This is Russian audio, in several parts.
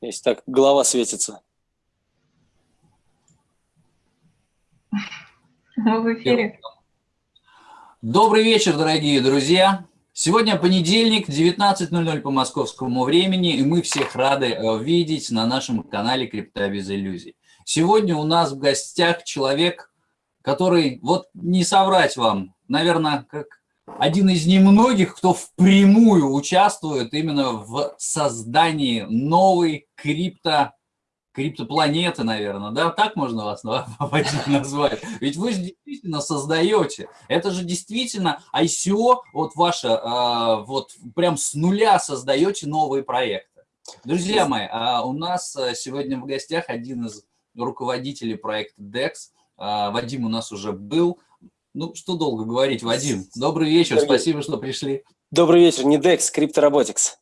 Если так голова светится. Мы в эфире. Добрый вечер, дорогие друзья. Сегодня понедельник, 19.00 по московскому времени, и мы всех рады э, видеть на нашем канале «Крипта без иллюзий». Сегодня у нас в гостях человек, который, вот не соврать вам, наверное, как один из немногих, кто впрямую участвует именно в создании новой крипто, криптопланеты, наверное, да, так можно вас назвать. Ведь вы же действительно создаете. Это же действительно ICO, вот ваше, а, вот прям с нуля создаете новые проекты. Друзья мои, а у нас а, сегодня в гостях один из руководителей проекта DEX. Вадим у нас уже был. Ну, что долго говорить, Вадим. Добрый вечер, Сергей. спасибо, что пришли. Добрый вечер, не DEX, CryptoRobotics.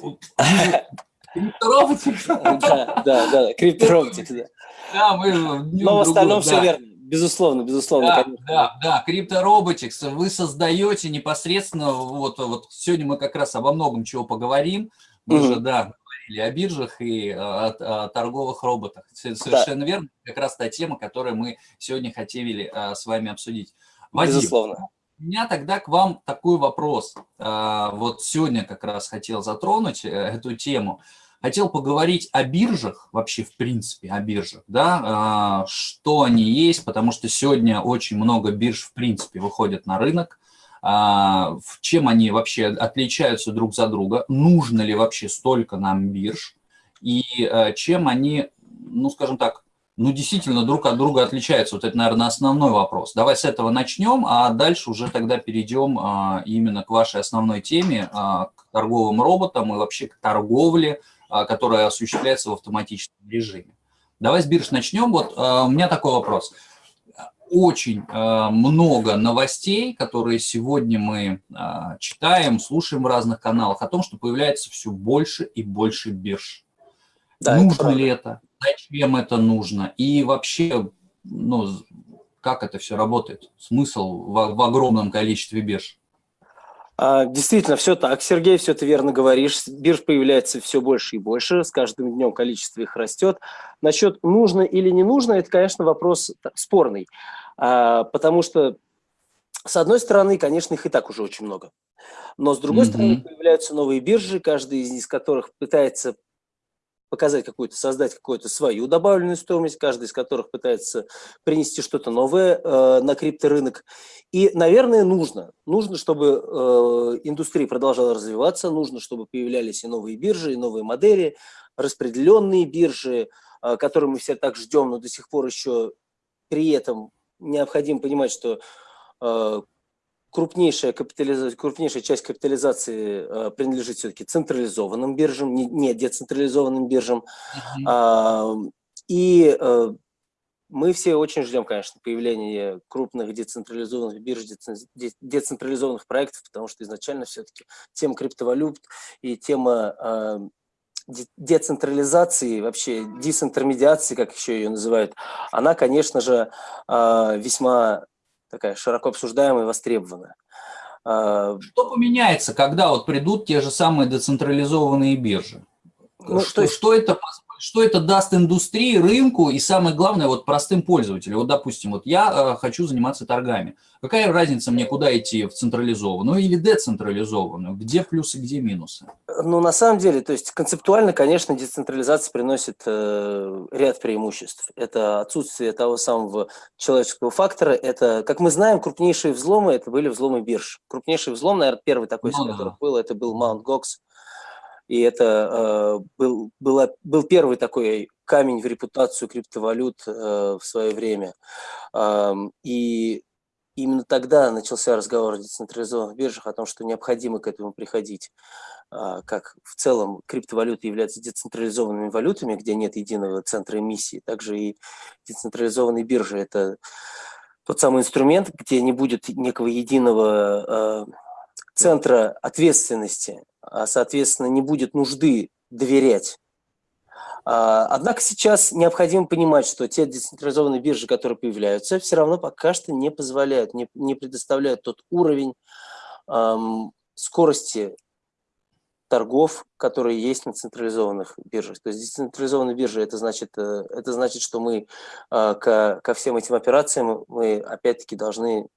CryptoRobotics? Да, да, да, CryptoRobotics, да. Да, мы... Но в остальном все верно. Безусловно, безусловно. Да, конечно. да, да, CryptoRobotics вы создаете непосредственно, вот, вот сегодня мы как раз обо многом чего поговорим, мы mm -hmm. же, да, говорили о биржах и о, о торговых роботах. Совершенно да. верно, как раз та тема, которую мы сегодня хотели а, с вами обсудить. Вадим, Безусловно. У меня тогда к вам такой вопрос. А, вот сегодня как раз хотел затронуть э, эту тему. Хотел поговорить о биржах, вообще в принципе о биржах, да, а, что они есть, потому что сегодня очень много бирж в принципе выходят на рынок, чем они вообще отличаются друг за друга, нужно ли вообще столько нам бирж, и а, чем они, ну, скажем так, ну, действительно друг от друга отличаются. Вот это, наверное, основной вопрос. Давай с этого начнем, а дальше уже тогда перейдем а, именно к вашей основной теме, к торговым роботам и вообще к торговле, которая осуществляется в автоматическом режиме. Давай с бирж начнем. Вот у меня такой вопрос очень э, много новостей, которые сегодня мы э, читаем, слушаем в разных каналах, о том, что появляется все больше и больше бирж. Да, нужно это ли это? Зачем это нужно? И вообще, ну, как это все работает? Смысл в, в огромном количестве бирж? А, действительно, все так, Сергей, все ты верно говоришь. Бирж появляется все больше и больше, с каждым днем количество их растет. Насчет нужно или не нужно, это, конечно, вопрос спорный, а, потому что, с одной стороны, конечно, их и так уже очень много. Но с другой mm -hmm. стороны, появляются новые биржи, каждый из которых пытается показать какую-то, создать какую-то свою добавленную стоимость, каждый из которых пытается принести что-то новое э, на крипторынок. И, наверное, нужно. Нужно, чтобы э, индустрия продолжала развиваться, нужно, чтобы появлялись и новые биржи, и новые модели, распределенные биржи, э, которые мы все так ждем, но до сих пор еще при этом необходимо понимать, что э, крупнейшая, капитализация, крупнейшая часть капитализации э, принадлежит все-таки централизованным биржам, не, не децентрализованным биржам. Mm -hmm. э, и мы все очень ждем, конечно, появления крупных децентрализованных бирж, децентрализованных проектов, потому что изначально все-таки тема криптовалют и тема децентрализации, вообще дезинтермедиации, как еще ее называют, она, конечно же, э, весьма такая широко обсуждаемая и востребованная. А, что поменяется, когда вот придут те же самые децентрализованные биржи? Ну, что, есть... что это что это даст индустрии, рынку и, самое главное, вот простым пользователям. Вот, допустим, вот я э, хочу заниматься торгами. Какая разница мне, куда идти, в централизованную или децентрализованную? Где плюсы, где минусы? Ну, на самом деле, то есть концептуально, конечно, децентрализация приносит э, ряд преимуществ. Это отсутствие того самого человеческого фактора. Это, как мы знаем, крупнейшие взломы, это были взломы бирж. Крупнейший взлом, наверное, первый такой, ну, который да. был, это был Mt. Gox и это э, был, была, был первый такой камень в репутацию криптовалют э, в свое время. Э, и именно тогда начался разговор о децентрализованных биржах, о том, что необходимо к этому приходить. Э, как в целом криптовалюты являются децентрализованными валютами, где нет единого центра эмиссии, также и децентрализованные биржи – это тот самый инструмент, где не будет некого единого э, центра ответственности, а, соответственно, не будет нужды доверять. А, однако сейчас необходимо понимать, что те децентрализованные биржи, которые появляются, все равно пока что не позволяют, не, предоставляют тот уровень скорости торгов, которые есть на централизованных биржах. То есть децентрализованные биржи, это значит, э, это значит что мы э, ко, ко всем этим операциям мы опять-таки должны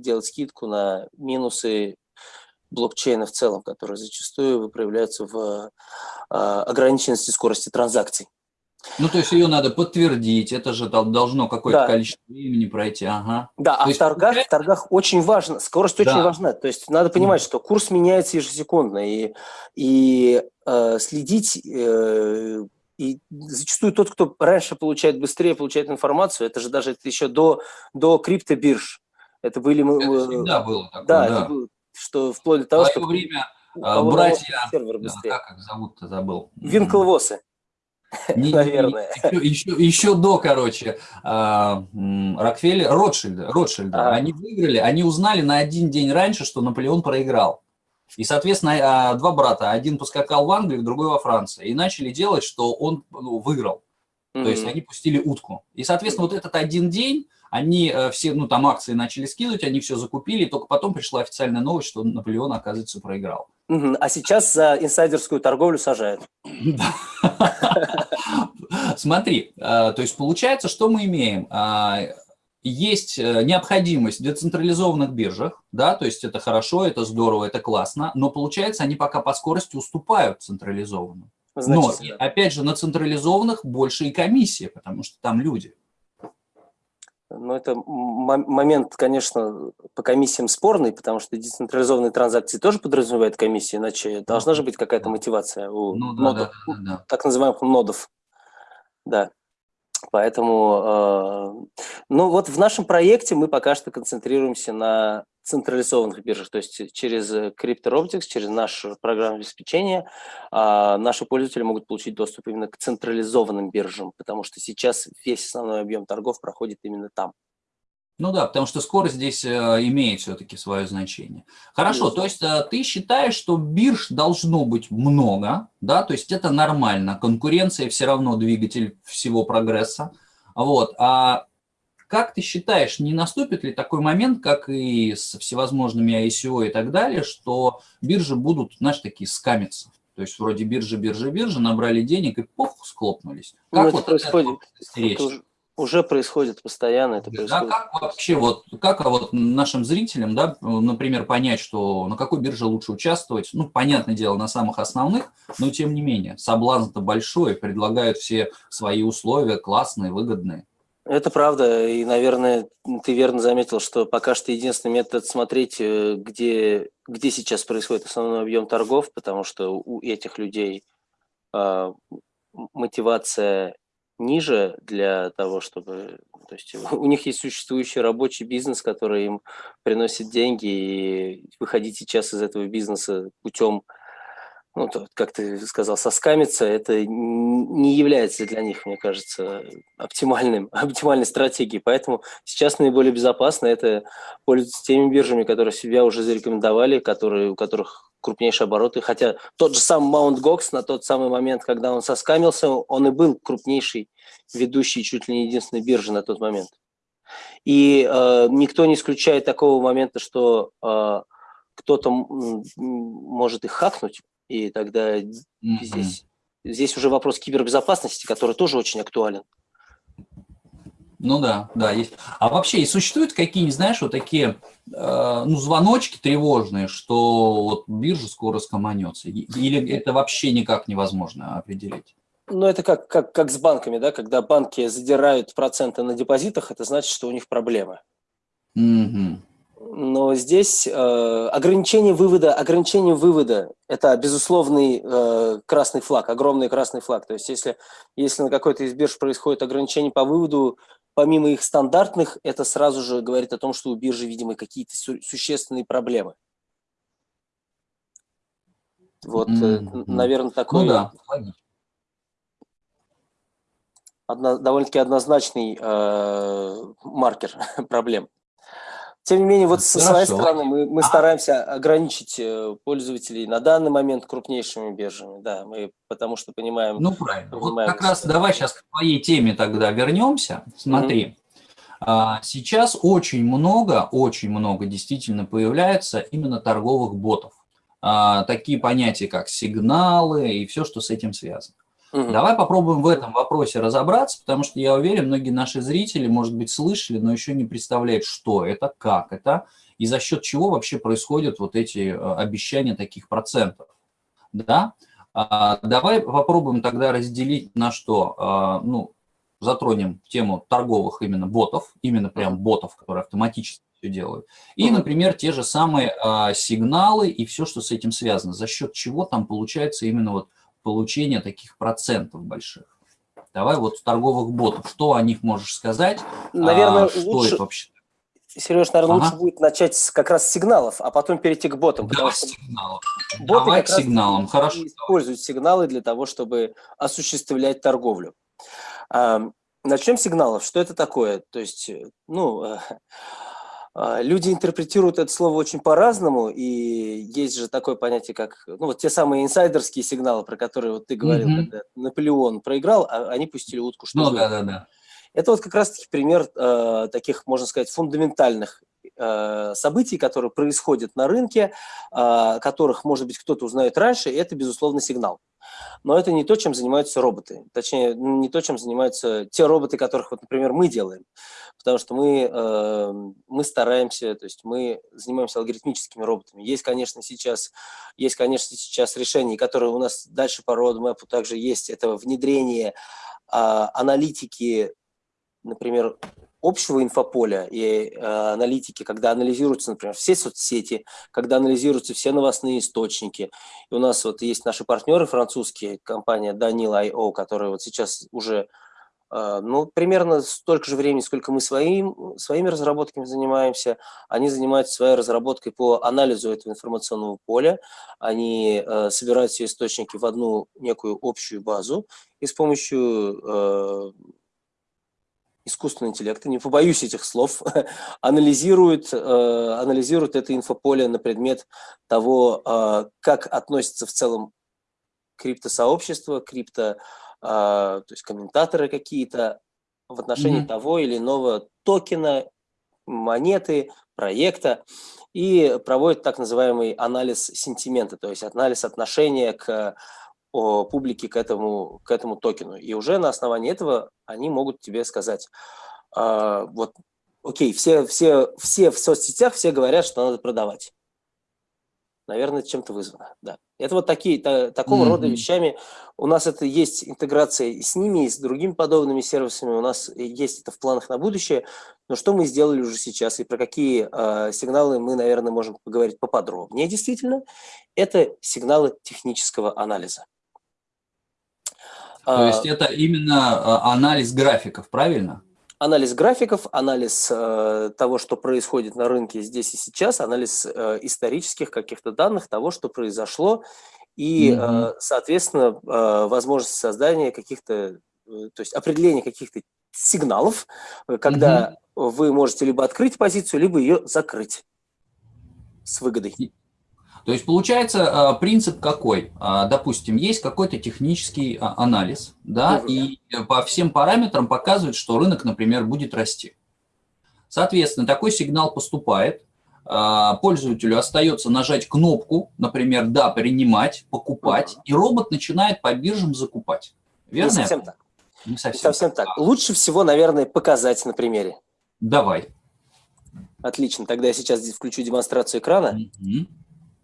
делать скидку на минусы блокчейна в целом, которые зачастую проявляются в ограниченности скорости транзакций. Ну, то есть ее надо подтвердить, это же должно какое-то да. количество времени пройти. Ага. Да, то а в торгах, в торгах очень важно, скорость да. очень важна. То есть надо понимать, что курс меняется ежесекундно, и, и э, следить, э, и зачастую тот, кто раньше получает быстрее, получает информацию, это же даже это еще до, до криптобирж. Это были мы... Это всегда было такое, да. да. Это было, что вплоть до того, что... время братья, сервер быстрее. как их зовут-то забыл. Винклвосы. Не, Наверное. Еще, еще, еще до, короче, а, Рокфеллер, Ротшильда, Ротшильда. А. Они выиграли, они узнали на один день раньше, что Наполеон проиграл. И, соответственно, а, два брата, один поскакал в Англию, другой во Франции. И начали делать, что он ну, выиграл. Mm -hmm. То есть они пустили утку. И, соответственно, вот этот один день они э, все, ну, там акции начали скидывать, они все закупили, и только потом пришла официальная новость, что Наполеон, оказывается, проиграл. А сейчас за инсайдерскую торговлю сажают. Смотри, э, то есть получается, что мы имеем? Э, есть необходимость в децентрализованных биржах, да, то есть это хорошо, это здорово, это классно, но получается, они пока по скорости уступают централизованным. Но, опять же, на централизованных больше и комиссия, потому что там люди. Но это момент, конечно, по комиссиям спорный, потому что децентрализованные транзакции тоже подразумевают комиссии, иначе должна же быть какая-то мотивация у ну, да, нодов, да, да, да. так называемых нодов. Да. Поэтому, э, ну вот в нашем проекте мы пока что концентрируемся на централизованных биржах, то есть через CryptoRobotix, через наше программное обеспечение а, наши пользователи могут получить доступ именно к централизованным биржам, потому что сейчас весь основной объем торгов проходит именно там. Ну да, потому что скорость здесь э, имеет все-таки свое значение. Хорошо, то есть э, ты считаешь, что бирж должно быть много, да, то есть это нормально, конкуренция все равно двигатель всего прогресса, вот, а как ты считаешь, не наступит ли такой момент, как и с всевозможными ICO и так далее, что биржи будут, знаешь, такие скамиться? То есть вроде биржи, биржи, биржи, набрали денег и пух, склопнулись. Как ну, вот это происходит? Это уже, уже происходит постоянно. Это происходит. Да, как вообще, вот, как вот нашим зрителям, да, например, понять, что на какой бирже лучше участвовать? Ну, понятное дело, на самых основных, но тем не менее, соблазн-то большой, предлагают все свои условия, классные, выгодные. Это правда, и, наверное, ты верно заметил, что пока что единственный метод смотреть, э, где, где сейчас происходит основной объем торгов, потому что у этих людей э, мотивация ниже для того, чтобы... То есть у них есть существующий рабочий бизнес, который им приносит деньги, и выходить сейчас из этого бизнеса путем ну, как ты сказал, соскамиться, это не является для них, мне кажется, оптимальным, оптимальной стратегией. Поэтому сейчас наиболее безопасно это пользоваться теми биржами, которые себя уже зарекомендовали, которые, у которых крупнейшие обороты. Хотя тот же сам Mount Gox на тот самый момент, когда он соскамился, он и был крупнейший, ведущий чуть ли не единственной биржи на тот момент. И э, никто не исключает такого момента, что э, кто-то может их хакнуть, и тогда mm -hmm. здесь, здесь уже вопрос кибербезопасности, который тоже очень актуален. Ну да, да, есть. А вообще, и существуют какие-нибудь, знаешь, вот такие, э, ну, звоночки тревожные, что вот биржа скоро скоманется? Или это вообще никак невозможно определить? Ну, это как, как, как с банками, да, когда банки задирают проценты на депозитах, это значит, что у них проблемы. Угу. Но здесь э, ограничение вывода, ограничение вывода – это безусловный э, красный флаг, огромный красный флаг. То есть если, если на какой-то из бирж происходит ограничение по выводу, помимо их стандартных, это сразу же говорит о том, что у биржи, видимо, какие-то су существенные проблемы. Вот, mm -hmm. наверное, такой... Ну да, одно, довольно-таки однозначный э, маркер проблем. Тем не менее, вот со своей стороны мы, мы стараемся ограничить э, пользователей на данный момент крупнейшими биржами, да, мы потому что понимаем... Ну, правильно. Понимаем, вот как раз давай сейчас к твоей теме тогда вернемся. Смотри, mm -hmm. сейчас очень много, очень много действительно появляется именно торговых ботов. а, такие понятия, как сигналы и все, что с этим связано. Угу. Давай попробуем в этом вопросе разобраться, потому что я уверен, многие наши зрители, может быть, слышали, но еще не представляют, что это, как это и за счет чего вообще происходят вот эти э, обещания таких процентов. Да? А, давай попробуем тогда разделить на что, а, ну, затронем тему торговых именно ботов, именно прям ботов, которые автоматически все делают. И, например, те же самые а, сигналы и все, что с этим связано, за счет чего там получается именно вот получение таких процентов больших. Давай вот торговых ботов, что о них можешь сказать? Наверное, а, что лучше, это вообще? Сереж, наверное, ага. лучше будет начать с, как раз с сигналов, а потом перейти к ботам. Да, сигналов. Боты Давай к сигналам, хорошо. Используют сигналы для того, чтобы осуществлять торговлю. Начнем с сигналов. Что это такое? То есть, ну, А, люди интерпретируют это слово очень по-разному, и есть же такое понятие, как ну, вот те самые инсайдерские сигналы, про которые вот ты говорил, mm -hmm. когда Наполеон проиграл, а они пустили утку. Что ну, да, да, да. Это вот как раз-таки пример э, таких, можно сказать, фундаментальных э, событий, которые происходят на рынке, э, которых, может быть, кто-то узнает раньше, и это, безусловно, сигнал. Но это не то, чем занимаются роботы. Точнее, не то, чем занимаются те роботы, которых, вот, например, мы делаем. Потому что мы, э, мы стараемся, то есть мы занимаемся алгоритмическими роботами. Есть, конечно, сейчас, есть, конечно, сейчас решения, которые у нас дальше по roadmap также есть. Это внедрение э, аналитики, например, общего инфополя и э, аналитики, когда анализируются, например, все соцсети, когда анализируются все новостные источники. И у нас вот есть наши партнеры французские, компания Danil.io, которая вот сейчас уже э, ну, примерно столько же времени, сколько мы своим, своими разработками занимаемся. Они занимаются своей разработкой по анализу этого информационного поля. Они э, собирают все источники в одну некую общую базу и с помощью э, искусственного интеллекта, не побоюсь этих слов, анализирует, э, анализирует это инфополе на предмет того, э, как относится в целом криптосообщество, крипто, э, то есть комментаторы какие-то в отношении mm -hmm. того или иного токена, монеты, проекта и проводит так называемый анализ сентимента, то есть анализ отношения к о публике к этому, к этому токену. И уже на основании этого они могут тебе сказать, э, вот, окей, все, все, все в соцсетях, все говорят, что надо продавать. Наверное, чем-то вызвано, да. Это вот такие, та, такого mm -hmm. рода вещами. У нас это есть интеграция и с ними, и с другими подобными сервисами. У нас есть это в планах на будущее. Но что мы сделали уже сейчас и про какие э, сигналы мы, наверное, можем поговорить поподробнее действительно, это сигналы технического анализа. То есть это именно а, анализ графиков, правильно? Анализ графиков, анализ э, того, что происходит на рынке здесь и сейчас, анализ э, исторических каких-то данных, того, что произошло, и, mm -hmm. э, соответственно, э, возможность создания каких-то, э, то есть определения каких-то сигналов, э, когда mm -hmm. вы можете либо открыть позицию, либо ее закрыть с выгодой. То есть получается а, принцип какой? А, допустим, есть какой-то технический а, анализ, да, и по всем параметрам показывает, что рынок, например, будет расти. Соответственно, такой сигнал поступает, пользователю остается нажать кнопку, например, да, принимать, покупать, и робот начинает по биржам закупать. Верно? Не совсем так. Не совсем, Не совсем так. так. Лучше всего, наверное, показать на примере. Давай. Отлично, тогда я сейчас включу демонстрацию экрана. Mm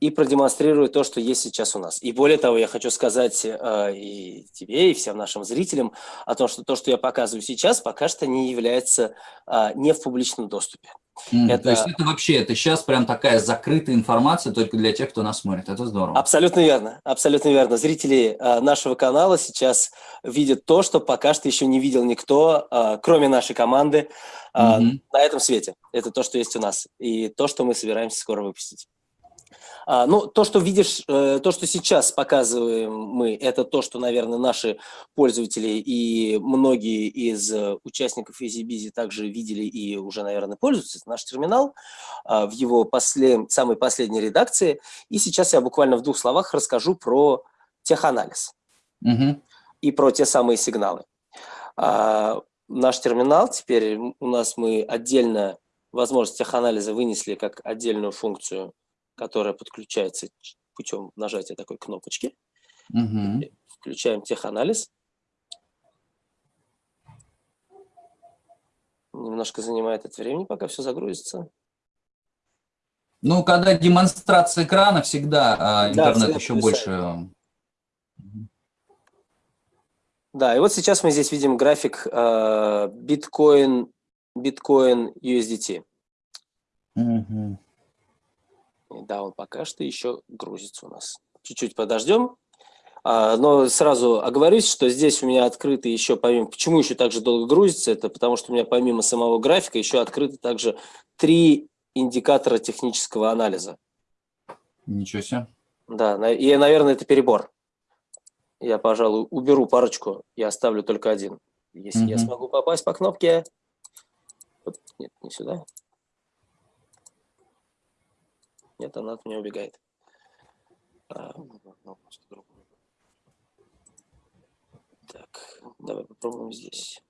и продемонстрирую то, что есть сейчас у нас. И более того, я хочу сказать э, и тебе, и всем нашим зрителям о том, что то, что я показываю сейчас, пока что не является э, не в публичном доступе. Mm, это... То есть это вообще, это сейчас прям такая закрытая информация только для тех, кто нас смотрит. Это здорово. Абсолютно верно, абсолютно верно. Зрители э, нашего канала сейчас видят то, что пока что еще не видел никто, э, кроме нашей команды, э, mm -hmm. на этом свете. Это то, что есть у нас. И то, что мы собираемся скоро выпустить. А, ну, то, что видишь, э, то, что сейчас показываем мы, это то, что, наверное, наши пользователи и многие из э, участников EasyBizy также видели и уже, наверное, пользуются. Это наш терминал а, в его послед... самой последней редакции. И сейчас я буквально в двух словах расскажу про теханализ угу. и про те самые сигналы. А, наш терминал, теперь у нас мы отдельно возможность теханализа вынесли как отдельную функцию которая подключается путем нажатия такой кнопочки. Угу. Включаем теханализ. Немножко занимает это времени, пока все загрузится. Ну, когда демонстрация экрана, всегда а, интернет да, еще больше... Да, и вот сейчас мы здесь видим график биткоин, биткоин USDT. Угу. Да, он пока что еще грузится у нас. Чуть-чуть подождем. А, но сразу оговорюсь, что здесь у меня открыты еще помимо... Почему еще так же долго грузится? Это потому что у меня помимо самого графика еще открыты также три индикатора технического анализа. Ничего себе. Да, и, наверное, это перебор. Я, пожалуй, уберу парочку и оставлю только один. Если угу. я смогу попасть по кнопке... Нет, не сюда. Нет, она от меня убегает. А, так, давай попробуем здесь.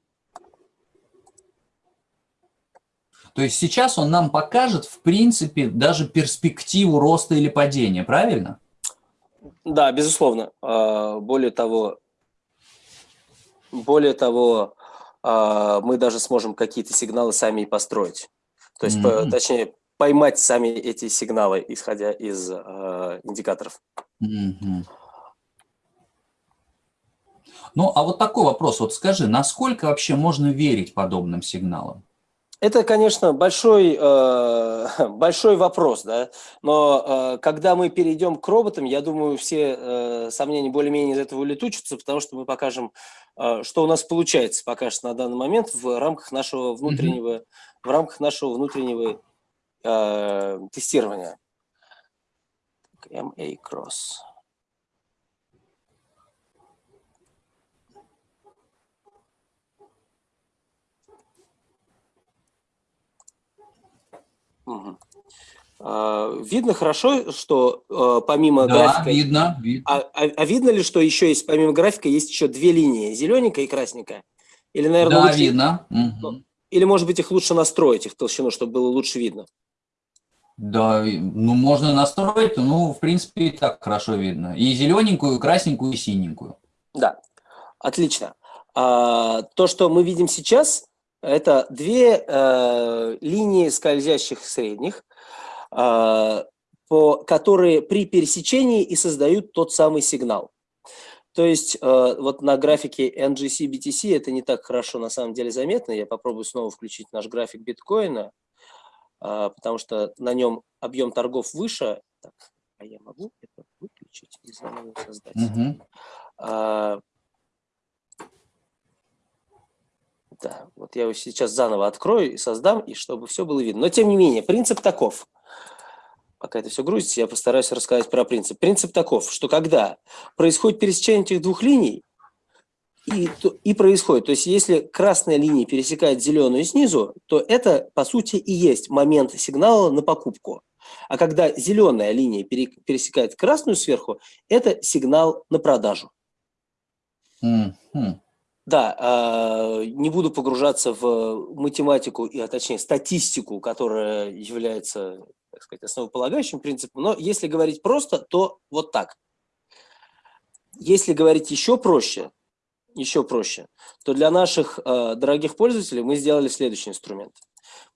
То есть сейчас он нам покажет, в принципе, даже перспективу роста или падения, правильно? Да, безусловно. А, более того, более того, а, мы даже сможем какие-то сигналы сами и построить. То есть, mm -hmm. точнее, поймать сами эти сигналы, исходя из э, индикаторов. Ну, а вот такой вопрос. Вот скажи, насколько вообще можно верить подобным сигналам? Это, конечно, большой, э, большой вопрос, да, но э, когда мы перейдем к роботам, я думаю, все э, сомнения более-менее из этого улетучатся, потому что мы покажем, э, что у нас получается пока что на данный момент в рамках нашего внутреннего, mm -hmm. в рамках нашего внутреннего э, тестирования. MA Cross. Угу. Видно хорошо, что э, помимо да, графика... видно. видно. А, а, а видно ли, что еще есть, помимо графика, есть еще две линии, зелененькая и красненькая? Или, наверное, да, лучше... видно. Угу. Или, может быть, их лучше настроить, их толщину, чтобы было лучше видно? Да, ну можно настроить, ну, в принципе, и так хорошо видно. И зелененькую, и красненькую, и синенькую. Да, отлично. А, то, что мы видим сейчас, это две э, линии скользящих средних, э, по, которые при пересечении и создают тот самый сигнал. То есть э, вот на графике NGC BTC это не так хорошо на самом деле заметно. Я попробую снова включить наш график биткоина, потому что на нем объем торгов выше. Так, а я могу это выключить и заново создать. Угу. А, Да, вот я его сейчас заново открою и создам, и чтобы все было видно. Но тем не менее, принцип таков. Пока это все грузится, я постараюсь рассказать про принцип. Принцип таков, что когда происходит пересечение этих двух линий, и, и происходит, то есть если красная линия пересекает зеленую снизу, то это, по сути, и есть момент сигнала на покупку. А когда зеленая линия пересекает красную сверху, это сигнал на продажу. Mm -hmm. Да, а, не буду погружаться в математику, а точнее статистику, которая является, так сказать, основополагающим принципом, но если говорить просто, то вот так. Если говорить еще проще, еще проще, то для наших э, дорогих пользователей мы сделали следующий инструмент.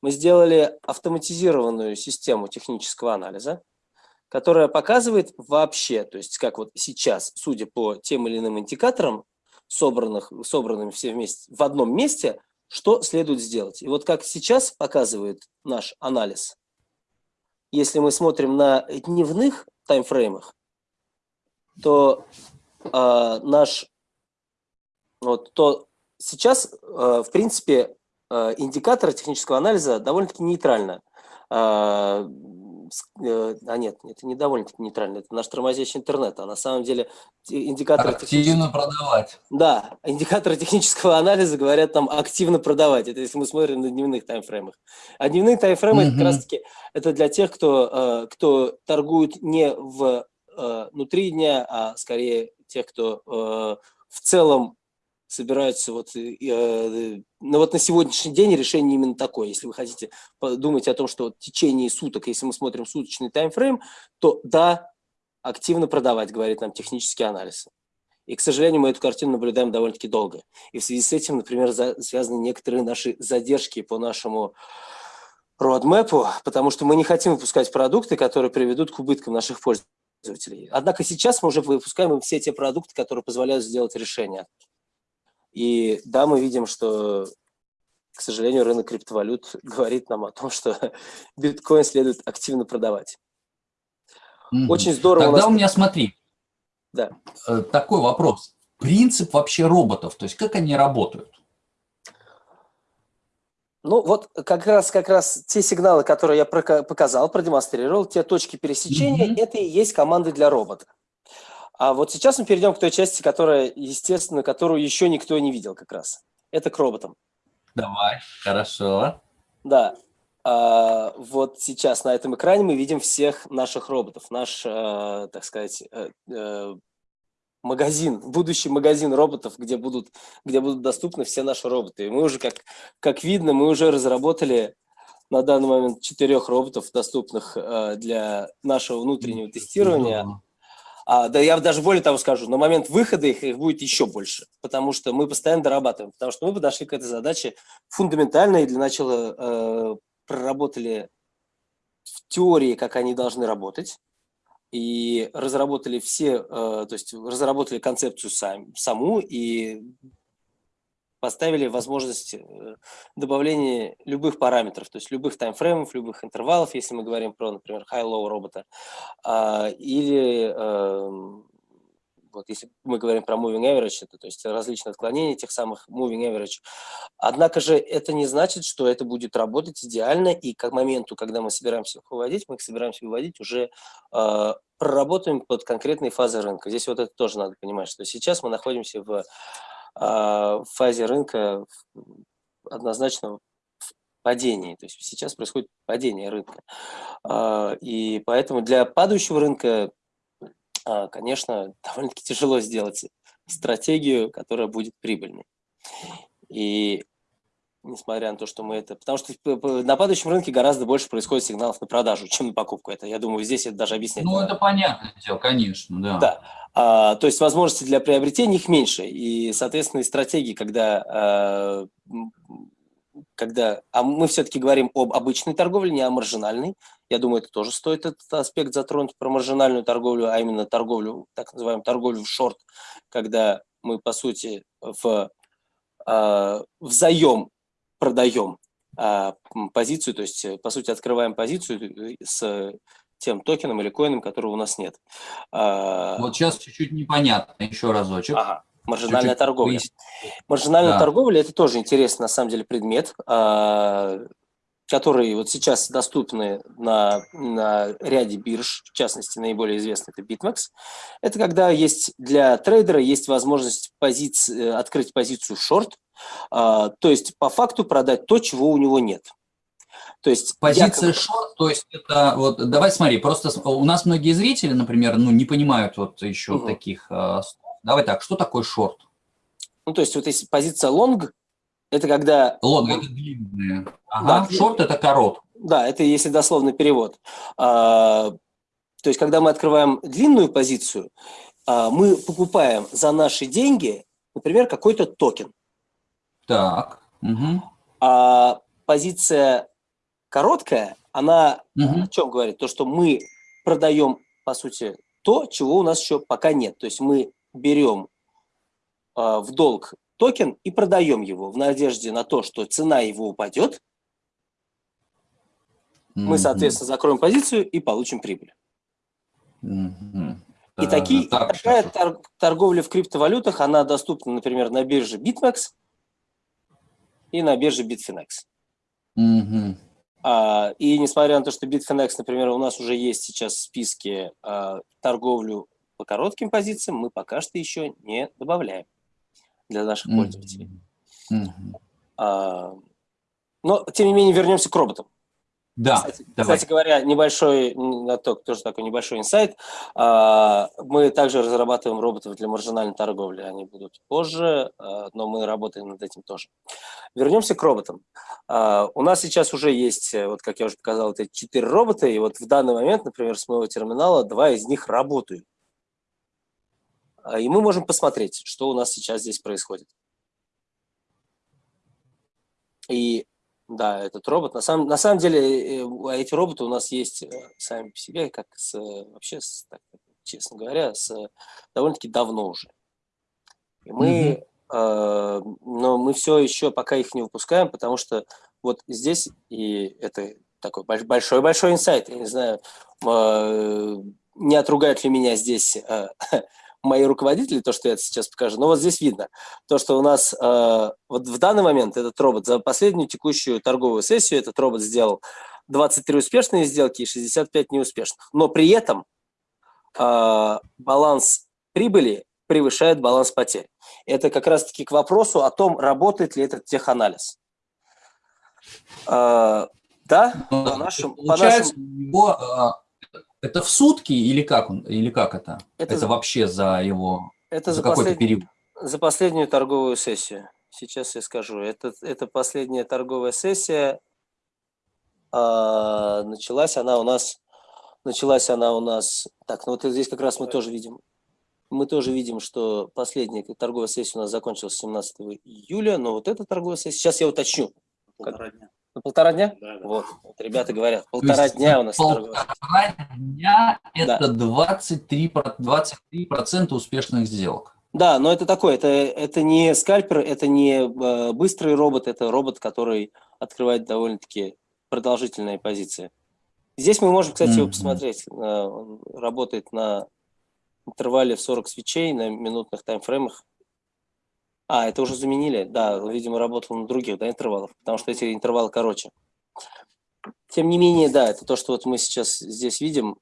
Мы сделали автоматизированную систему технического анализа, которая показывает вообще, то есть как вот сейчас, судя по тем или иным индикаторам, собранных, собранными все вместе в одном месте, что следует сделать. И вот как сейчас показывает наш анализ, если мы смотрим на дневных таймфреймах, то э, наш, вот, то сейчас, э, в принципе, э, индикаторы технического анализа довольно-таки нейтрально э, а нет, это не довольно-таки нейтрально, это наш тормозящий интернет, а на самом деле индикаторы... Активно продавать. Да, индикаторы технического анализа говорят там активно продавать, это если мы смотрим на дневных таймфреймах. А дневные таймфреймы угу. как раз-таки это для тех, кто, кто торгует не в, внутри дня, а скорее тех, кто в целом собираются вот, э, ну вот на сегодняшний день решение именно такое. Если вы хотите подумать о том, что в течение суток, если мы смотрим суточный таймфрейм, то да, активно продавать, говорит нам технический анализ. И, к сожалению, мы эту картину наблюдаем довольно-таки долго. И в связи с этим, например, за, связаны некоторые наши задержки по нашему roadmap, потому что мы не хотим выпускать продукты, которые приведут к убыткам наших пользователей. Однако сейчас мы уже выпускаем все те продукты, которые позволяют сделать решение. И да, мы видим, что, к сожалению, рынок криптовалют говорит нам о том, что биткоин следует активно продавать. Mm -hmm. Очень здорово. Тогда у, нас... у меня, смотри, да. Э, такой вопрос. Принцип вообще роботов, то есть как они работают? Ну вот как раз, как раз те сигналы, которые я показал, продемонстрировал, те точки пересечения, mm -hmm. это и есть команды для робота. А вот сейчас мы перейдем к той части, которая, естественно, которую еще никто не видел как раз. Это к роботам. Давай, хорошо. Да, а, вот сейчас на этом экране мы видим всех наших роботов. Наш, а, так сказать, э, э, магазин, будущий магазин роботов, где будут, где будут доступны все наши роботы. И мы уже, как, как видно, мы уже разработали на данный момент четырех роботов, доступных э, для нашего внутреннего тестирования. А, да я даже более того скажу, на момент выхода их, их будет еще больше, потому что мы постоянно дорабатываем, потому что мы подошли к этой задаче фундаментально и для начала э, проработали в теории, как они должны работать, и разработали все, э, то есть разработали концепцию сам, саму и поставили возможность э, добавления любых параметров, то есть любых таймфреймов, любых интервалов, если мы говорим про, например, high-low робота, а, или эм, вот если мы говорим про moving average, это, то есть различные отклонения тех самых moving average. Однако же это не значит, что это будет работать идеально, и к моменту, когда мы собираемся выводить, мы их собираемся выводить уже э, проработаем под конкретные фазы рынка. Здесь вот это тоже надо понимать, что сейчас мы находимся в, в фазе рынка однозначно в падении. То есть сейчас происходит падение рынка. Э, и поэтому для падающего рынка а, конечно, довольно-таки тяжело сделать стратегию, которая будет прибыльной. И несмотря на то, что мы это... Потому что на падающем рынке гораздо больше происходит сигналов на продажу, чем на покупку. Это, я думаю, здесь это даже объяснять. Ну, это понятно, дело, конечно, да. Да. А, то есть возможности для приобретения их меньше. И, соответственно, и стратегии, когда а, когда а мы все-таки говорим об обычной торговле, не о маржинальной. Я думаю, это тоже стоит этот аспект затронуть про маржинальную торговлю, а именно торговлю, так называемую торговлю в шорт, когда мы, по сути, в э, взаем продаем э, позицию, то есть, по сути, открываем позицию с тем токеном или коином, которого у нас нет. Вот сейчас чуть-чуть непонятно, еще разочек. Ага. Маржинальная торговля. Маржинальная да. торговля – это тоже интересный, на самом деле, предмет, а, который вот сейчас доступны на, на ряде бирж, в частности, наиболее известный – это BitMEX. Это когда есть для трейдера есть возможность позиции, открыть позицию short, а, то есть по факту продать то, чего у него нет. То есть позиция якобы... short, то есть это вот давай смотри, просто у нас многие зрители, например, ну не понимают вот еще угу. таких uh, Давай так, что такое short? Ну, то есть вот если позиция long, это когда... Лонг – это длинная. Ага, да, short – это корот. Да, это если дословный перевод. А, то есть когда мы открываем длинную позицию, а, мы покупаем за наши деньги, например, какой-то токен. Так. Угу. А позиция короткая, она угу. о чем говорит? То, что мы продаем, по сути, то, чего у нас еще пока нет. То есть мы берем э, в долг токен и продаем его в надежде на то, что цена его упадет, mm -hmm. мы, соответственно, закроем позицию и получим прибыль. Mm -hmm. И да, такие, так, такая тор торговля в криптовалютах, она доступна, например, на бирже BitMEX и на бирже Bitfinex. Mm -hmm. а, и несмотря на то, что Bitfinex, например, у нас уже есть сейчас в списке а, торговлю по коротким позициям мы пока что еще не добавляем для наших пользователей. Mm -hmm. а, но, тем не менее, вернемся к роботам. Да, кстати, кстати говоря, небольшой, тоже такой небольшой инсайт. А, мы также разрабатываем роботов для маржинальной торговли. Они будут позже, а, но мы работаем над этим тоже. Вернемся к роботам. А, у нас сейчас уже есть, вот как я уже показал, эти четыре робота, и вот в данный момент, например, с моего терминала два из них работают. И мы можем посмотреть, что у нас сейчас здесь происходит. И да, этот робот. На самом, на самом деле, э, э, эти роботы у нас есть э, сами по себе, как с, вообще, с, так, честно говоря, с довольно-таки давно уже. И мы, mm -hmm. э, но мы все еще пока их не выпускаем, потому что вот здесь, и это такой большой-большой инсайт, я не знаю, э, не отругают ли меня здесь э, мои руководители, то, что я сейчас покажу. Но вот здесь видно, то, что у нас э, вот в данный момент этот робот за последнюю текущую торговую сессию этот робот сделал 23 успешные сделки и 65 неуспешных. Но при этом э, баланс прибыли превышает баланс потерь. Это как раз-таки к вопросу о том, работает ли этот теханализ. Э, да, по нашим, по нашим... его это в сутки или как он, или как это? Это, это за, вообще за его это за, за какой-то период? За последнюю торговую сессию. Сейчас я скажу. Это, это последняя торговая сессия. А, началась она у нас. Началась она у нас. Так, ну вот здесь как раз мы тоже видим. Мы тоже видим, что последняя торговая сессия у нас закончилась 17 июля, но вот эта торговая сессия, сейчас я уточню. Полтора дня. На полтора дня? Да, да. Вот, вот, ребята говорят, полтора есть, дня у нас Полтора дня – это да. 23, 23 успешных сделок. Да, но это такое, это, это не скальпер, это не э, быстрый робот, это робот, который открывает довольно-таки продолжительные позиции. Здесь мы можем, кстати, mm -hmm. его посмотреть. Э, он работает на интервале в 40 свечей, на минутных таймфреймах. А, это уже заменили? Да, видимо, работал на других да, интервалах, потому что эти интервалы короче. Тем не менее, да, это то, что вот мы сейчас здесь видим,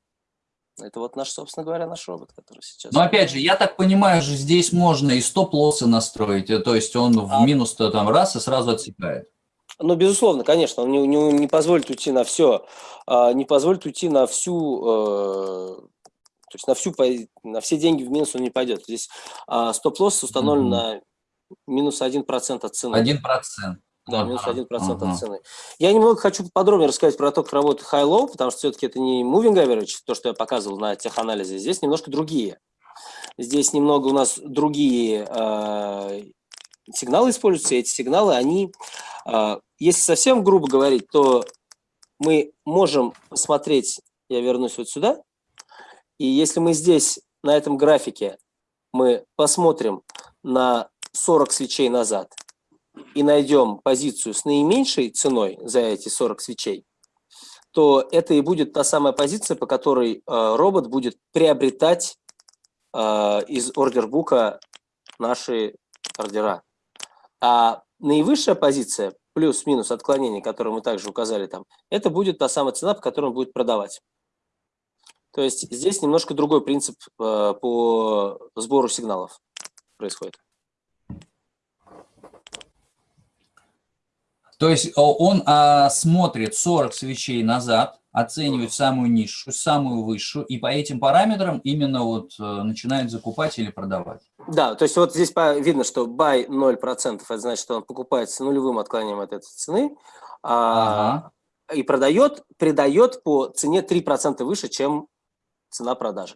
это вот наш, собственно говоря, наш робот, который сейчас... Но опять же, я так понимаю, что здесь можно и стоп-лоссы настроить, э, то есть он в а... минус -то там раз и сразу отсекает. Ну, безусловно, конечно, он не, не, не позволит уйти на все, а, не позволит уйти на всю, э, то есть на всю, на все деньги в минус он не пойдет. Здесь а, стоп-лосс установлен mm -hmm. на минус 1% от цены. 1%. Да, минус 1% ага. от цены. Я немного хочу подробнее рассказать про то, как работает high-low, потому что все-таки это не moving average, то, что я показывал на теханализе. Здесь немножко другие. Здесь немного у нас другие э, сигналы используются. Эти сигналы, они, э, если совсем грубо говорить, то мы можем посмотреть, я вернусь вот сюда, и если мы здесь, на этом графике, мы посмотрим на 40 свечей назад и найдем позицию с наименьшей ценой за эти 40 свечей, то это и будет та самая позиция, по которой э, робот будет приобретать э, из ордербука наши ордера. А наивысшая позиция, плюс-минус отклонение, которое мы также указали там, это будет та самая цена, по которой он будет продавать. То есть здесь немножко другой принцип э, по сбору сигналов происходит. То есть он а, смотрит 40 свечей назад, оценивает самую низшую, самую высшую, и по этим параметрам именно вот а, начинает закупать или продавать. Да, то есть вот здесь видно, что buy 0%, это значит, что он покупает с нулевым отклонением от этой цены, а, ага. и продает, придает по цене 3% выше, чем цена продажи.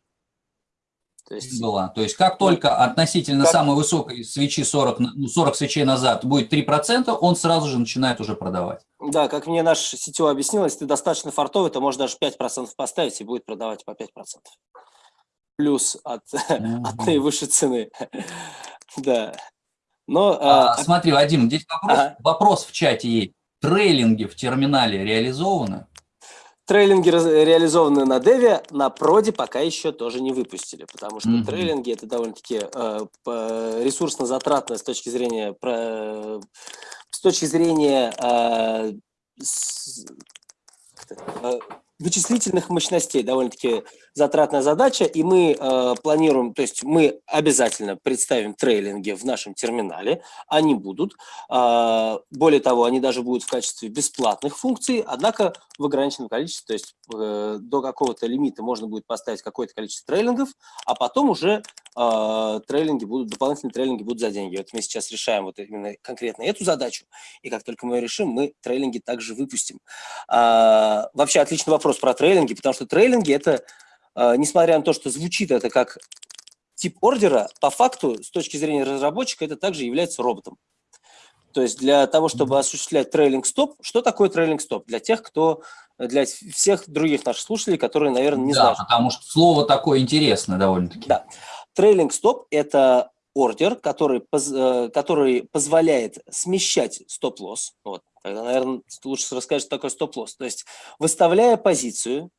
То есть, была. То есть как только относительно как... самой высокой свечи 40, 40 ну, свечей назад будет 3%, он сразу же начинает уже продавать. Да, как мне наш сетевой объяснил, если ты достаточно фартовый, то можешь даже 5% поставить и будет продавать по 5%. Плюс от, mm -hmm. от наивысшей цены. да. Но, а, а, смотри, Вадим, здесь вопрос, ага. вопрос в чате есть. Трейлинги в терминале реализованы? Трейлинги реализованы на Деве, на Проде пока еще тоже не выпустили, потому что mm -hmm. трейлинги это довольно-таки э, ресурсно затратно с точки зрения про, с точки зрения э, с, э, вычислительных мощностей, довольно-таки затратная задача, и мы э, планируем, то есть мы обязательно представим трейлинги в нашем терминале, они будут, э, более того, они даже будут в качестве бесплатных функций, однако в ограниченном количестве, то есть э, до какого-то лимита можно будет поставить какое-то количество трейлингов, а потом уже э, трейлинги будут, дополнительные трейлинги будут за деньги. Вот мы сейчас решаем вот именно конкретно эту задачу, и как только мы ее решим, мы трейлинги также выпустим. Э, вообще отличный вопрос про трейлинги, потому что трейлинги это, несмотря на то, что звучит это как тип ордера, по факту, с точки зрения разработчика, это также является роботом. То есть для того, чтобы осуществлять трейлинг-стоп, что такое трейлинг-стоп? Для тех, кто, для всех других наших слушателей, которые, наверное, не да, знают. потому что слово такое интересное довольно-таки. Да. Трейлинг-стоп – это ордер, который, э, который позволяет смещать стоп-лосс. Вот. Тогда, наверное, лучше расскажешь, что такое стоп-лосс. То есть, выставляя позицию,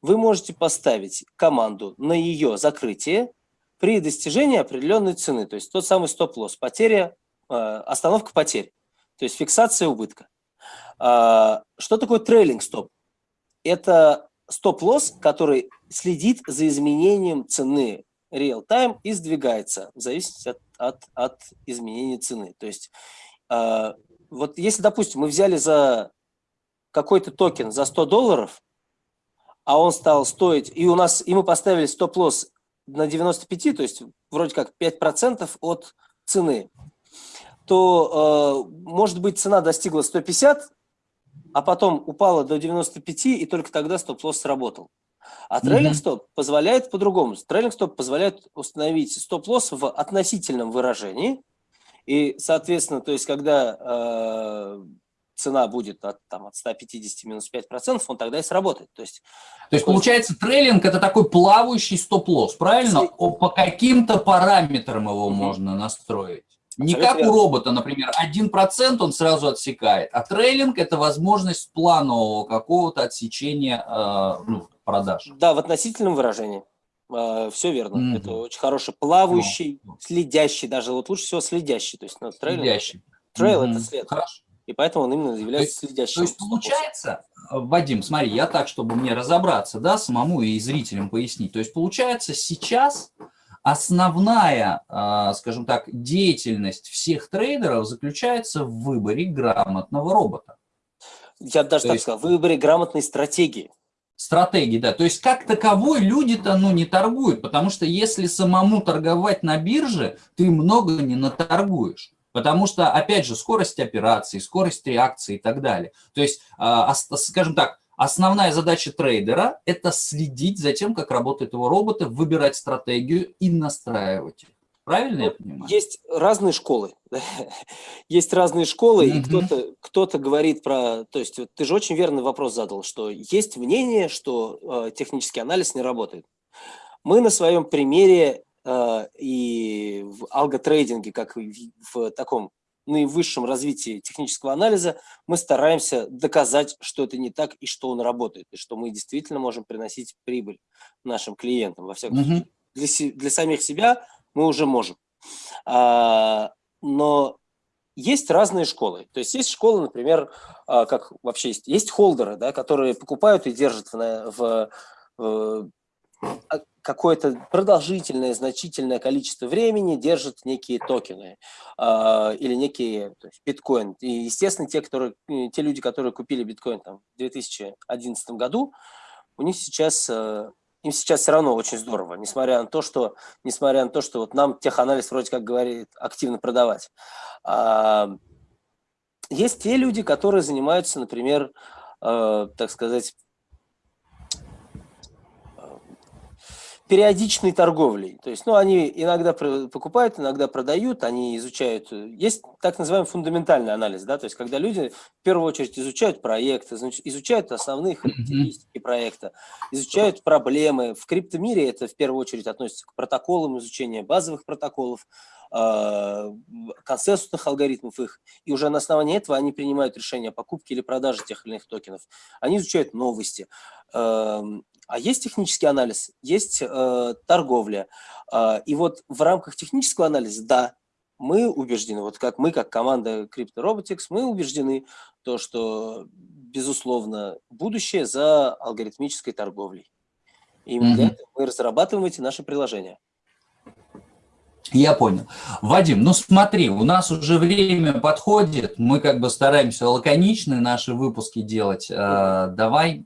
вы можете поставить команду на ее закрытие при достижении определенной цены. То есть, тот самый стоп-лосс, потеря, э, остановка потерь. То есть, фиксация убытка. А, что такое трейлинг-стоп? Это стоп-лосс, который следит за изменением цены real-time и сдвигается в зависимости от, от, от изменения цены. То есть, э, вот если, допустим, мы взяли за какой-то токен за 100 долларов, а он стал стоить, и у нас, и мы поставили стоп-лосс на 95, то есть вроде как 5% от цены, то, э, может быть, цена достигла 150, а потом упала до 95, и только тогда стоп-лосс сработал. А trailing stop позволяет по-другому. Trailing stop позволяет установить стоп-лосс в относительном выражении. И, соответственно, то есть, когда э, цена будет от, там, от 150 минус 5%, он тогда и сработает. То есть, то есть получается, трейлинг – это такой плавающий стоп-лосс, правильно? О, по каким-то параметрам его угу. можно настроить. Не как у робота, например, 1% он сразу отсекает, а трейлинг – это возможность планового какого-то отсечения э, ну, продаж. Да, в относительном выражении. Э, все верно. Mm -hmm. Это очень хороший плавающий, ну, следящий, даже вот лучше всего следящий. То есть ну, trail, следящий. Trail mm -hmm. это след. Хорошо. И поэтому он именно является то следящим. То есть получается, Вадим, смотри, я так, чтобы мне разобраться, да, самому и зрителям пояснить. То есть получается сейчас основная, а, скажем так, деятельность всех трейдеров заключается в выборе грамотного робота. Я даже То так есть... сказал, в выборе грамотной стратегии. Стратегии, да. То есть как таковой люди-то ну, не торгуют, потому что если самому торговать на бирже, ты много не наторгуешь. Потому что, опять же, скорость операций, скорость реакции и так далее. То есть, а, скажем так, основная задача трейдера – это следить за тем, как работают его роботы, выбирать стратегию и настраивать их. Правильно ну, я понимаю? Есть разные школы. есть разные школы, mm -hmm. и кто-то кто, -то, говорит про... То есть ты же очень верный вопрос задал, что есть мнение, что э, технический анализ не работает. Мы на своем примере и в алготрейдинге, как и в, в таком наивысшем развитии технического анализа, мы стараемся доказать, что это не так и что он работает, и что мы действительно можем приносить прибыль нашим клиентам. Во всяком mm -hmm. случае, для, для самих себя мы уже можем. А, но есть разные школы. То есть есть школы, например, а, как вообще есть, есть холдеры, да, которые покупают и держат в, в, в а, какое-то продолжительное, значительное количество времени держат некие токены э, или некие биткоин. И, естественно, те, которые, те люди, которые купили биткоин там, в 2011 году, у них сейчас э, им сейчас все равно очень здорово, несмотря на то, что, несмотря на то, что вот нам теханализ вроде как говорит активно продавать. А, есть те люди, которые занимаются, например, э, так сказать, периодичной торговлей. То есть, ну, они иногда покупают, иногда продают, они изучают. Есть так называемый фундаментальный анализ, да, то есть, когда люди в первую очередь изучают проекты, изучают основные характеристики проекта, изучают проблемы. В криптомире это в первую очередь относится к протоколам изучения базовых протоколов, а, консенсусных алгоритмов их, и уже на основании этого они принимают решение о покупке или продаже тех или иных токенов. Они изучают новости, эм, а есть технический анализ, есть э, торговля. Э, и вот в рамках технического анализа, да, мы убеждены, вот как мы, как команда CryptoRobotics, мы убеждены, то, что, безусловно, будущее за алгоритмической торговлей. И именно mm -hmm. для этого мы разрабатываем эти наши приложения. Я понял. Вадим, ну смотри, у нас уже время подходит, мы как бы стараемся лаконичные наши выпуски делать. Э, давай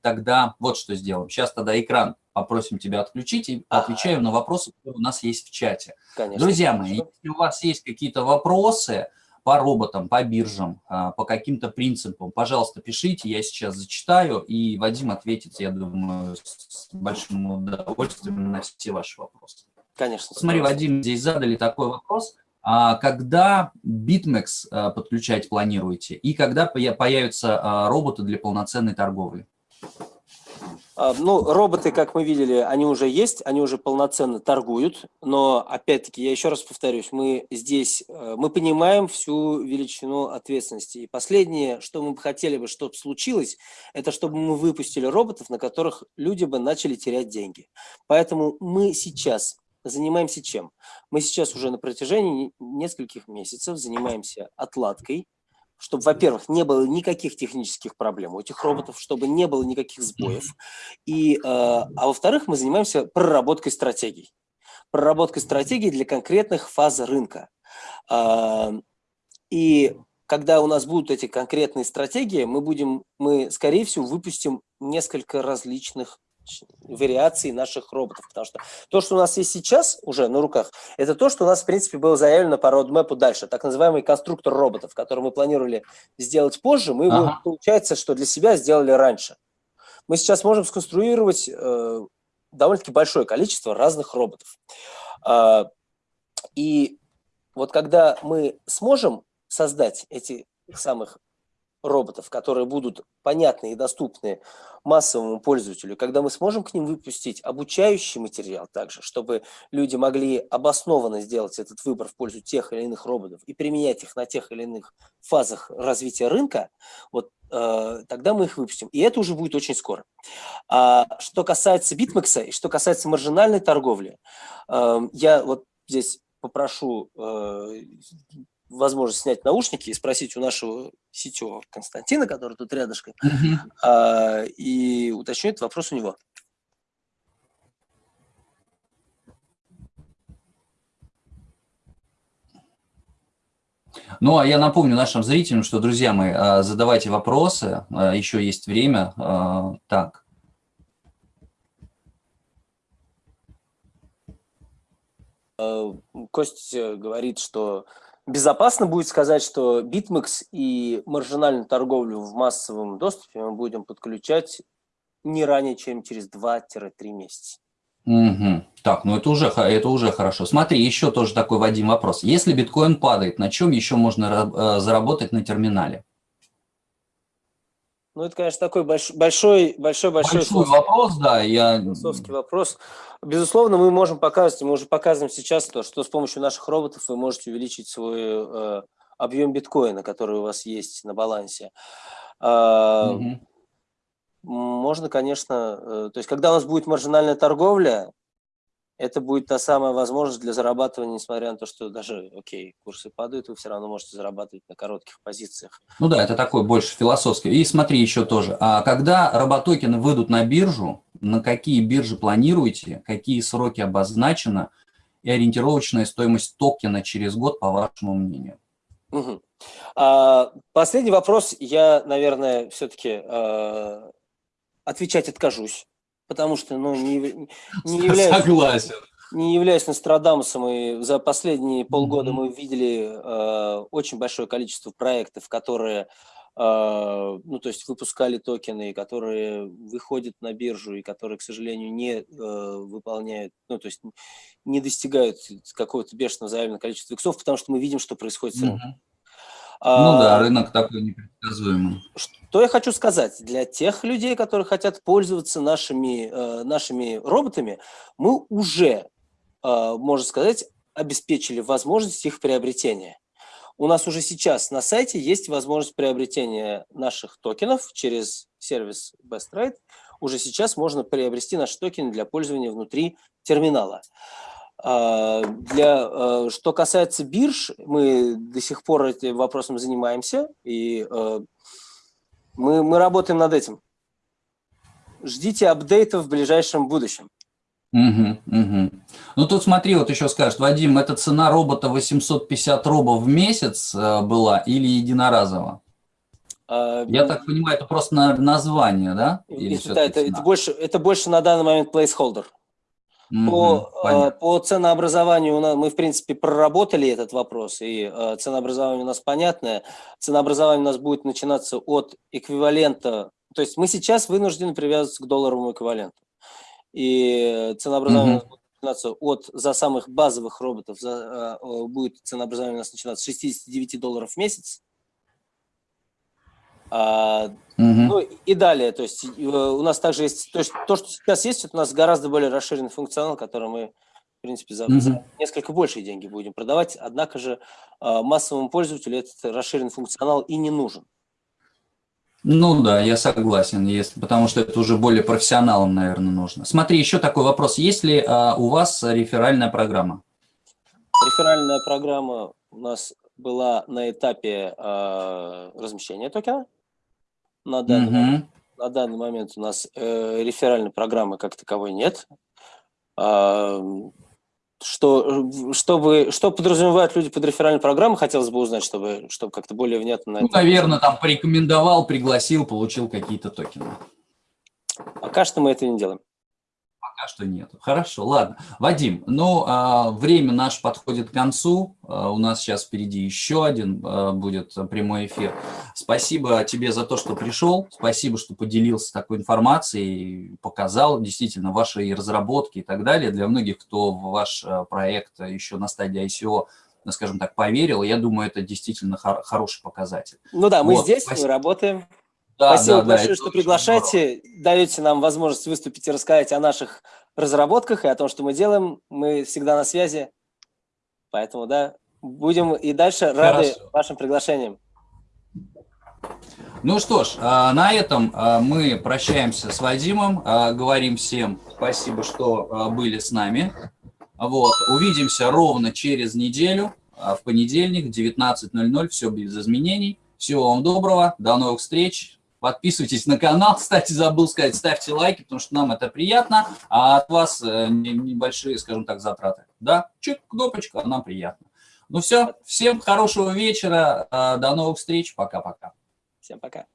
тогда вот что сделаем. Сейчас тогда экран попросим тебя отключить и отвечаем на вопросы, которые у нас есть в чате. Конечно. Друзья мои, если у вас есть какие-то вопросы по роботам, по биржам, э, по каким-то принципам, пожалуйста, пишите, я сейчас зачитаю, и Вадим ответит, я думаю, с большим удовольствием на все ваши вопросы. Конечно. Смотри, Вадим, здесь задали такой вопрос. А когда BitMEX а, подключать планируете? И когда появятся а, роботы для полноценной торговли? Ну, роботы, как мы видели, они уже есть, они уже полноценно торгуют, но, опять-таки, я еще раз повторюсь, мы здесь, э, мы понимаем всю величину ответственности. И последнее, что мы бы хотели бы, чтобы случилось, это чтобы мы выпустили роботов, на которых люди бы начали терять деньги. Поэтому мы сейчас занимаемся чем? Мы сейчас уже на протяжении нескольких месяцев занимаемся отладкой, чтобы, во-первых, не было никаких технических проблем у этих роботов, чтобы не было никаких сбоев. И, э, а во-вторых, мы занимаемся проработкой стратегий. Проработкой стратегий для конкретных фаз рынка. Э, и когда у нас будут эти конкретные стратегии, мы будем, мы, скорее всего, выпустим несколько различных вариаций наших роботов. Потому что то, что у нас есть сейчас уже на руках, это то, что у нас, в принципе, было заявлено по роудмэпу дальше. Так называемый конструктор роботов, который мы планировали сделать позже, мы ага. его, получается, что для себя сделали раньше. Мы сейчас можем сконструировать э, довольно-таки большое количество разных роботов. Э, и вот когда мы сможем создать эти самых роботов, которые будут понятны и доступны массовому пользователю, когда мы сможем к ним выпустить обучающий материал также, чтобы люди могли обоснованно сделать этот выбор в пользу тех или иных роботов и применять их на тех или иных фазах развития рынка, вот э, тогда мы их выпустим. И это уже будет очень скоро. А что касается битмекса и что касается маржинальной торговли, э, я вот здесь попрошу э, возможность снять наушники и спросить у нашего сетевого Константина, который тут рядышком, mm -hmm. и уточню этот вопрос у него. Ну, а я напомню нашим зрителям, что, друзья мои, а, задавайте вопросы, а, еще есть время. Так. Костя говорит, что безопасно будет сказать, что BitMEX и маржинальную торговлю в массовом доступе мы будем подключать не ранее, чем через 2-3 месяца. Угу. Так, ну это уже, это уже хорошо. Смотри, еще тоже такой, Вадим, вопрос. Если биткоин падает, на чем еще можно э, заработать на терминале? Ну, это, конечно, такой большой, большой, большой, большой, большой вопрос, да. Я... Философский вопрос. Безусловно, мы можем показывать, мы уже показываем сейчас то, что с помощью наших роботов вы можете увеличить свой э, объем биткоина, который у вас есть на балансе. Э, угу. Можно, конечно, э, то есть, когда у нас будет маржинальная торговля, это будет та самая возможность для зарабатывания, несмотря на то, что даже, окей, курсы падают, вы все равно можете зарабатывать на коротких позициях. Ну да, это такой больше философский. И смотри еще тоже, а когда роботокены выйдут на биржу, на какие биржи планируете, какие сроки обозначены и ориентировочная стоимость токена через год, по вашему мнению? Угу. А, последний вопрос я, наверное, все-таки а, отвечать откажусь потому что ну, не, не являюсь... Согласен. Не являясь Нострадамусом, и за последние полгода mm -hmm. мы видели э, очень большое количество проектов, которые Uh, ну, то есть выпускали токены, которые выходят на биржу и которые, к сожалению, не uh, выполняют, ну, то есть не достигают какого-то бешеного заявленного количества иксов, потому что мы видим, что происходит с рынком. Ну да, рынок такой непредсказуемый. Что я хочу сказать? Для тех людей, которые хотят пользоваться нашими, э, нашими роботами, мы уже, э, можно сказать, обеспечили возможность их приобретения. У нас уже сейчас на сайте есть возможность приобретения наших токенов через сервис Best Trade. Уже сейчас можно приобрести наши токены для пользования внутри терминала. Для, что касается бирж, мы до сих пор этим вопросом занимаемся, и мы, мы работаем над этим. Ждите апдейтов в ближайшем будущем. Угу, угу. Ну тут смотри, вот еще скажет, Вадим, это цена робота 850 робов в месяц была или единоразово? А, Я так понимаю, это просто на название, да? Или да, это, это, больше, это больше на данный момент placeholder. Угу, по, э, по ценообразованию у нас, мы, в принципе, проработали этот вопрос, и э, ценообразование у нас понятное. Ценообразование у нас будет начинаться от эквивалента, то есть мы сейчас вынуждены привязываться к долларовому эквиваленту и ценообразование mm -hmm. будет начинаться от, за самых базовых роботов, за, э, будет ценообразование у нас начинаться с 69 долларов в месяц. А, -hmm. Ну и далее, то есть э, у нас также есть, то есть то, что сейчас есть, это у нас гораздо более расширенный функционал, который мы, в принципе, за, -hmm. за несколько большие деньги будем продавать, однако же э, массовому пользователю этот расширенный функционал и не нужен. Ну да, я согласен, есть, потому что это уже более профессионалам, наверное, нужно. Смотри, еще такой вопрос. Есть ли а, у вас реферальная программа? Реферальная программа у нас была на этапе а, размещения токена. На данный, угу. момент, на данный момент у нас э, реферальной программы как таковой нет. А, что, чтобы, что подразумевают люди под реферальной программой, хотелось бы узнать, чтобы, чтобы как-то более внятно на ну. Наверное, там порекомендовал, пригласил, получил какие-то токены. Пока что мы это не делаем. Пока что нет. Хорошо, ладно. Вадим, ну, а, время наше подходит к концу. А, у нас сейчас впереди еще один а, будет прямой эфир. Спасибо тебе за то, что пришел. Спасибо, что поделился такой информацией, показал действительно ваши разработки и так далее. Для многих, кто в ваш проект еще на стадии ICO скажем так, поверил, я думаю, это действительно хороший показатель. Ну да, мы вот, здесь, спасибо. мы работаем. Да, Спасибо да, большое, да, что приглашаете, даете нам возможность выступить и рассказать о наших разработках и о том, что мы делаем. Мы всегда на связи, поэтому, да, будем и дальше рады Хорошо. вашим приглашениям. Ну что ж, а, на этом а, мы прощаемся с Вадимом, а, говорим всем спасибо, что были с нами. Вот, увидимся ровно через неделю, в понедельник, в 19.00, все без изменений. Всего вам доброго, до новых встреч, Подписывайтесь на канал. Кстати, забыл сказать, ставьте лайки, потому что нам это приятно, а от вас э, небольшие, скажем так, затраты. Да, чик, кнопочка, а нам приятно. Ну все, всем хорошего вечера, э, до новых встреч, пока-пока. Всем пока.